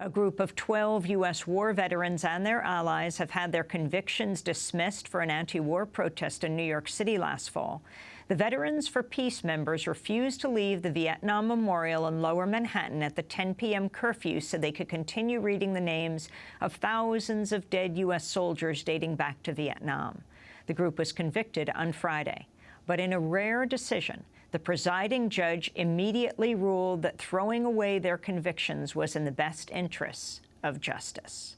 A group of 12 U.S. war veterans and their allies have had their convictions dismissed for an anti-war protest in New York City last fall. The Veterans for Peace members refused to leave the Vietnam Memorial in Lower Manhattan at the 10 p.m. curfew so they could continue reading the names of thousands of dead U.S. soldiers dating back to Vietnam. The group was convicted on Friday. But in a rare decision, the presiding judge immediately ruled that throwing away their convictions was in the best interests of justice.